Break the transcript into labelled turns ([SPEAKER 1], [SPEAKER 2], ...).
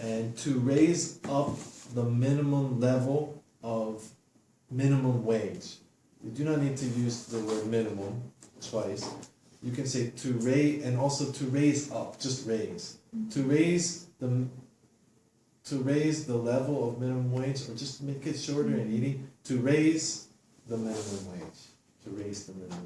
[SPEAKER 1] And to raise up the minimum level of minimum wage. You do not need to use the word minimum twice. You can say to raise, and also to raise up, just raise. To raise the, to raise the level of minimum wage, or just make it shorter and easy, to raise the minimum wage. To raise the minimum.